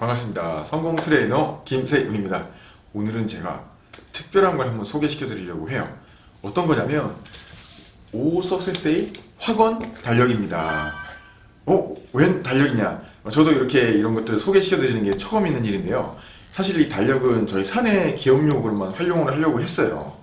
반갑습니다. 성공 트레이너 김세웅입니다. 오늘은 제가 특별한 걸 한번 소개시켜 드리려고 해요. 어떤 거냐면 오 Success Day 확언 달력입니다. 어? 웬 달력이냐? 저도 이렇게 이런 것들을 소개시켜 드리는 게 처음 있는 일인데요. 사실 이 달력은 저희 사내 기업용으로만 활용을 하려고 했어요.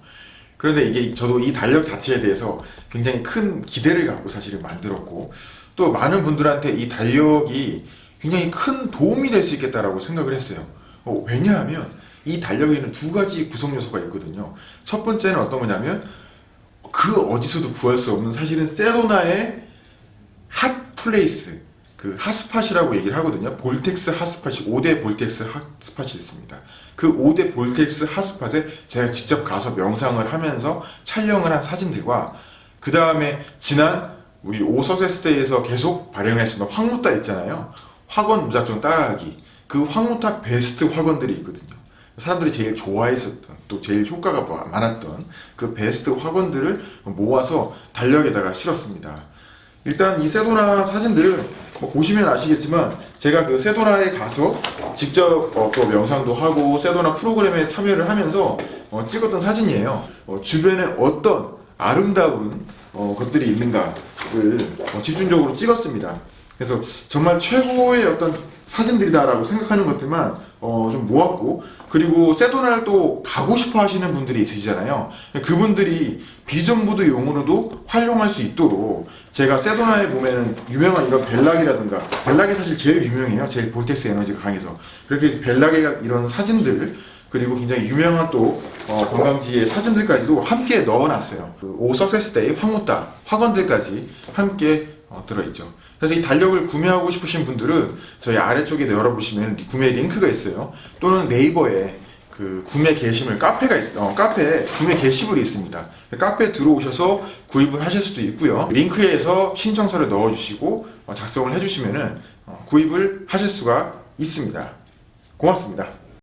그런데 이게 저도 이 달력 자체에 대해서 굉장히 큰 기대를 갖고 사실은 만들었고 또 많은 분들한테 이 달력이 굉장히 큰 도움이 될 수 있겠다라고 생각을 했어요. 어, 왜냐하면 이 달력에는 두 가지 구성 요소가 있거든요. 첫 번째는 어떤 거냐면 그 어디서도 구할 수 없는 사실은 세도나의 hot place 그 hot spot이라고 얘기를 하거든요. vortex hot spot이 5대 vortex hot spot이 있습니다. 그 5대 vortex hot spot에 제가 직접 가서 명상을 하면서 촬영을 한 사진들과 그 다음에 지난 우리 오서세스데이에서 계속 발행했었던 황무따 있잖아요. 학원 무작정 따라하기. 그 황무타 베스트 학원들이 있거든요. 사람들이 제일 좋아했었던 또 제일 효과가 많았던 그 베스트 학원들을 모아서 달력에다가 실었습니다. 일단 이 세도나 사진들을 뭐 보시면 아시겠지만 제가 그 세도나에 가서 직접 어, 또 명상도 하고 세도나 프로그램에 참여를 하면서 어, 찍었던 사진이에요. 어, 주변에 어떤 아름다운 어, 것들이 있는가를 어, 집중적으로 찍었습니다 그래서 정말 최고의 어떤 사진들이다라고 생각하는 것들만 어, 좀 모았고 그리고 세도나를 또 가고 싶어 하시는 분들이 있으시잖아요. 그분들이 비전보드 용으로도 활용할 수 있도록 제가 세도나에 보면은 유명한 이런 벨락이라든가 벨락이 사실 제일 유명해요. 제일 볼텍스 에너지가 강해서. 그렇게 벨락의 이런 사진들 그리고 굉장히 유명한 또 어, 관광지의 사진들까지도 함께 넣어놨어요. 그 오 석세스 데이 황무따 학원들까지 함께 어, 들어있죠 그래서 이 달력을 구매하고 싶으신 분들은 저희 아래쪽에 열어보시면 구매 링크가 있어요. 또는 네이버에 그 구매 게시물 카페가 있, 어, 카페 구매 게시물이 있습니다. 카페에 들어오셔서 구입을 하실 수도 있고요. 링크에서 신청서를 넣어주시고 어, 작성을 해주시면은 어, 구입을 하실 수가 있습니다. 고맙습니다.